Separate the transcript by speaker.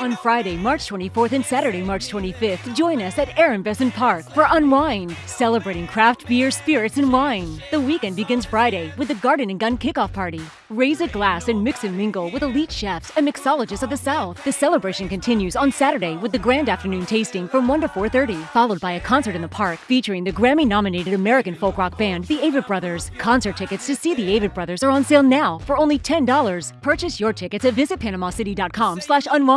Speaker 1: On Friday, March 24th and Saturday, March 25th, join us at Aaron Bessant Park for Unwind, celebrating craft beer, spirits, and wine. The weekend begins Friday with the Garden and Gun Kickoff Party. Raise a glass and mix and mingle with elite chefs and mixologists of the South. The celebration continues on Saturday with the grand afternoon tasting from 1 to 4.30, followed by a concert in the park featuring the Grammy-nominated American folk rock band, the Avett Brothers. Concert tickets to see the Avett Brothers are on sale now for only $10. Purchase your tickets at visitpanamacity.com slash unwind.